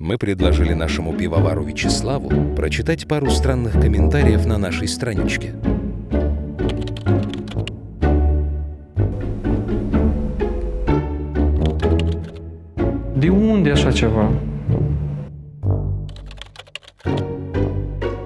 Мы предложили нашему пивовару Вячеславу прочитать пару странных комментариев на нашей страничке. De unde așa ceva?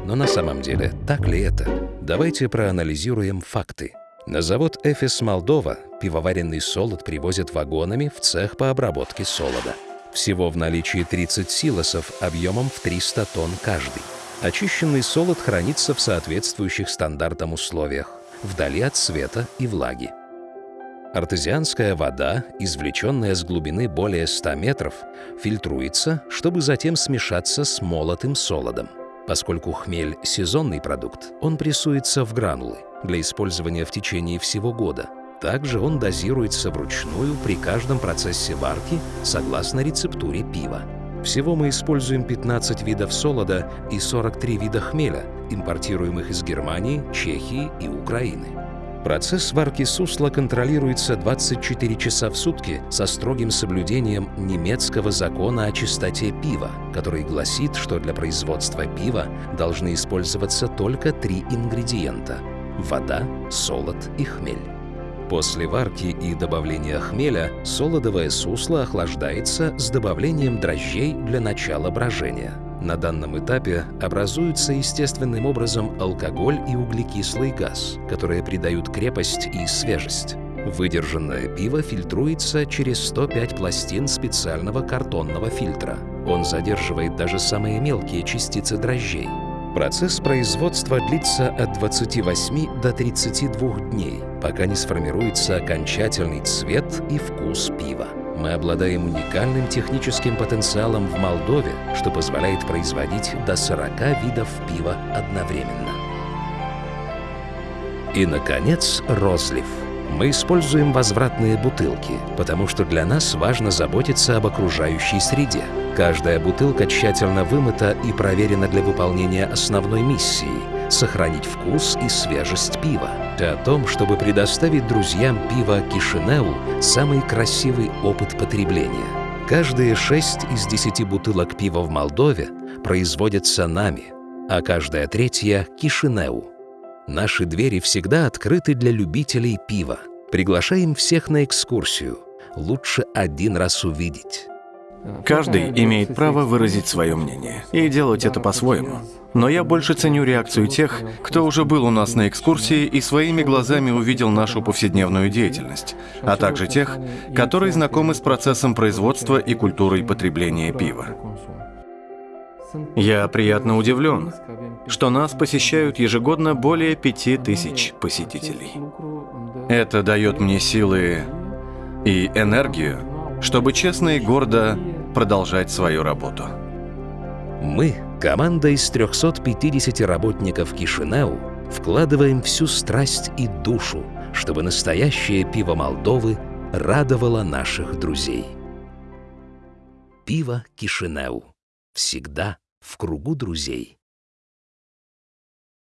Но на самом деле, так ли это? Давайте проанализируем факты. На завод «Эфис Молдова» пивоваренный солод привозят вагонами в цех по обработке солода. Всего в наличии 30 силосов объемом в 300 тонн каждый. Очищенный солод хранится в соответствующих стандартам условиях, вдали от света и влаги. Артезианская вода, извлеченная с глубины более 100 метров, фильтруется, чтобы затем смешаться с молотым солодом. Поскольку хмель – сезонный продукт, он прессуется в гранулы для использования в течение всего года. Также он дозируется вручную при каждом процессе варки согласно рецептуре пива. Всего мы используем 15 видов солода и 43 вида хмеля, импортируемых из Германии, Чехии и Украины. Процесс варки сусла контролируется 24 часа в сутки со строгим соблюдением немецкого закона о чистоте пива, который гласит, что для производства пива должны использоваться только три ингредиента – вода, солод и хмель. После варки и добавления хмеля солодовое сусло охлаждается с добавлением дрожжей для начала брожения. На данном этапе образуются естественным образом алкоголь и углекислый газ, которые придают крепость и свежесть. Выдержанное пиво фильтруется через 105 пластин специального картонного фильтра. Он задерживает даже самые мелкие частицы дрожжей. Процесс производства длится от 28 до 32 дней, пока не сформируется окончательный цвет и вкус пива. Мы обладаем уникальным техническим потенциалом в Молдове, что позволяет производить до 40 видов пива одновременно. И, наконец, розлив. Мы используем возвратные бутылки, потому что для нас важно заботиться об окружающей среде. Каждая бутылка тщательно вымыта и проверена для выполнения основной миссии – сохранить вкус и свежесть пива. О том, чтобы предоставить друзьям пива Кишинеу самый красивый опыт потребления. Каждые 6 из 10 бутылок пива в Молдове производятся нами, а каждая третья – Кишинеу. Наши двери всегда открыты для любителей пива. Приглашаем всех на экскурсию. Лучше один раз увидеть. Каждый имеет право выразить свое мнение и делать это по-своему. Но я больше ценю реакцию тех, кто уже был у нас на экскурсии и своими глазами увидел нашу повседневную деятельность, а также тех, которые знакомы с процессом производства и культурой потребления пива. Я приятно удивлен, что нас посещают ежегодно более пяти тысяч посетителей. Это дает мне силы и энергию, чтобы честно и гордо продолжать свою работу. Мы, команда из 350 работников Кишинеу, вкладываем всю страсть и душу, чтобы настоящее пиво Молдовы радовало наших друзей. Пиво Кишинеу. Всегда в кругу друзей.